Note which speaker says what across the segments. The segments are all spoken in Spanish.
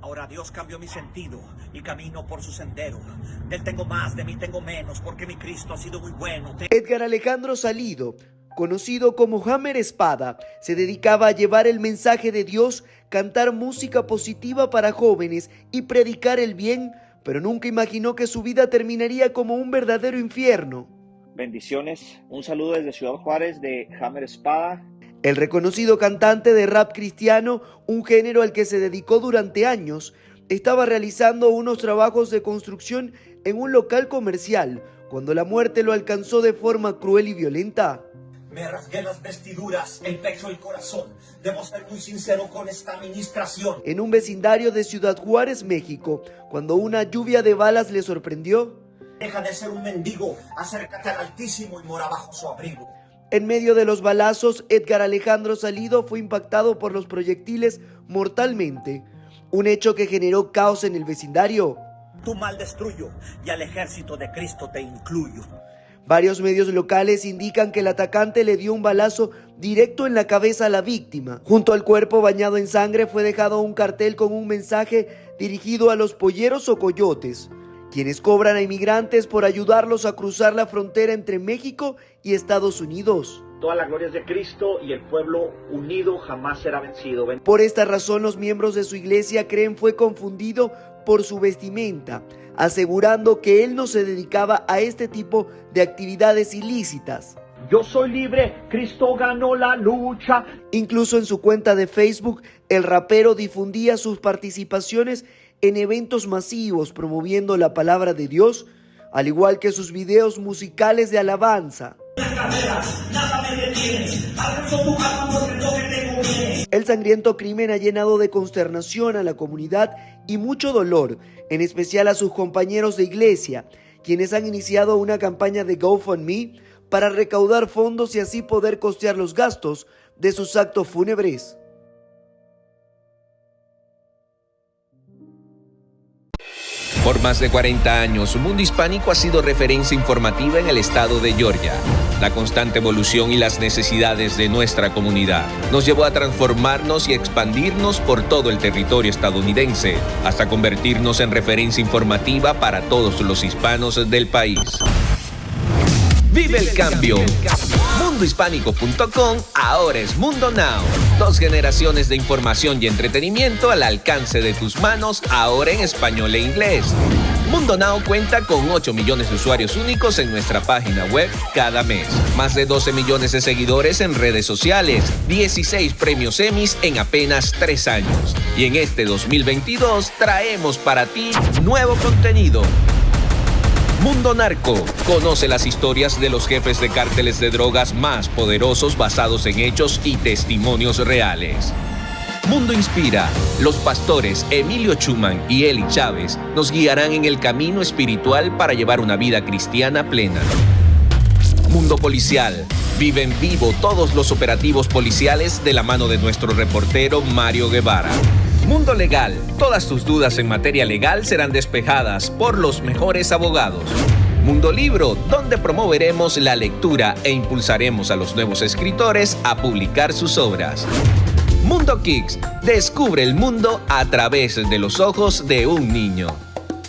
Speaker 1: Ahora Dios cambió mi sentido y camino por su sendero. Del tengo más, de mí tengo menos, porque mi Cristo ha sido muy bueno.
Speaker 2: Edgar Alejandro Salido, conocido como Hammer Espada, se dedicaba a llevar el mensaje de Dios, cantar música positiva para jóvenes y predicar el bien, pero nunca imaginó que su vida terminaría como un verdadero infierno.
Speaker 3: Bendiciones, un saludo desde Ciudad Juárez de Hammer Espada.
Speaker 2: El reconocido cantante de rap cristiano, un género al que se dedicó durante años, estaba realizando unos trabajos de construcción en un local comercial cuando la muerte lo alcanzó de forma cruel y violenta.
Speaker 1: Me rasgué las vestiduras, el pecho y el corazón. Debo ser muy sincero con esta administración.
Speaker 2: En un vecindario de Ciudad Juárez, México, cuando una lluvia de balas le sorprendió.
Speaker 1: Deja de ser un mendigo, acércate al Altísimo y mora bajo su abrigo.
Speaker 2: En medio de los balazos, Edgar Alejandro Salido fue impactado por los proyectiles mortalmente, un hecho que generó caos en el vecindario.
Speaker 1: Tu mal destruyo y al ejército de Cristo te incluyo.
Speaker 2: Varios medios locales indican que el atacante le dio un balazo directo en la cabeza a la víctima. Junto al cuerpo bañado en sangre fue dejado un cartel con un mensaje dirigido a los polleros o coyotes quienes cobran a inmigrantes por ayudarlos a cruzar la frontera entre México y Estados Unidos.
Speaker 3: Toda la gloria es de Cristo y el pueblo unido jamás será vencido.
Speaker 2: Por esta razón los miembros de su iglesia creen fue confundido por su vestimenta, asegurando que él no se dedicaba a este tipo de actividades ilícitas.
Speaker 3: Yo soy libre, Cristo ganó la lucha.
Speaker 2: Incluso en su cuenta de Facebook, el rapero difundía sus participaciones en eventos masivos promoviendo la palabra de Dios, al igual que sus videos musicales de alabanza. El sangriento crimen ha llenado de consternación a la comunidad y mucho dolor, en especial a sus compañeros de iglesia, quienes han iniciado una campaña de GoFundMe para recaudar fondos y así poder costear los gastos de sus actos fúnebres.
Speaker 4: Por más de 40 años, Mundo Hispánico ha sido referencia informativa en el estado de Georgia. La constante evolución y las necesidades de nuestra comunidad nos llevó a transformarnos y expandirnos por todo el territorio estadounidense, hasta convertirnos en referencia informativa para todos los hispanos del país. Vive el cambio. Mundohispánico.com ahora es Mundo Now. Dos generaciones de información y entretenimiento al alcance de tus manos, ahora en español e inglés. Mundo Now cuenta con 8 millones de usuarios únicos en nuestra página web cada mes. Más de 12 millones de seguidores en redes sociales. 16 premios Emmys en apenas 3 años. Y en este 2022 traemos para ti nuevo contenido Mundo Narco. Conoce las historias de los jefes de cárteles de drogas más poderosos basados en hechos y testimonios reales. Mundo Inspira. Los pastores Emilio Chuman y Eli Chávez nos guiarán en el camino espiritual para llevar una vida cristiana plena. Mundo Policial. Vive en vivo todos los operativos policiales de la mano de nuestro reportero Mario Guevara. Mundo Legal. Todas tus dudas en materia legal serán despejadas por los mejores abogados. Mundo Libro, donde promoveremos la lectura e impulsaremos a los nuevos escritores a publicar sus obras. Mundo Kicks, descubre el mundo a través de los ojos de un niño.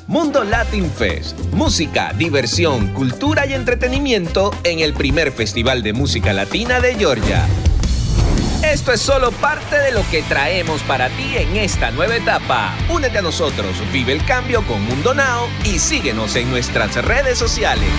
Speaker 4: Mundo Latin Fest, música, diversión, cultura y entretenimiento en el primer Festival de Música Latina de Georgia. Esto es solo parte de lo que traemos para ti en esta nueva etapa. Únete a nosotros, vive el cambio con Mundo Now y síguenos en nuestras redes sociales.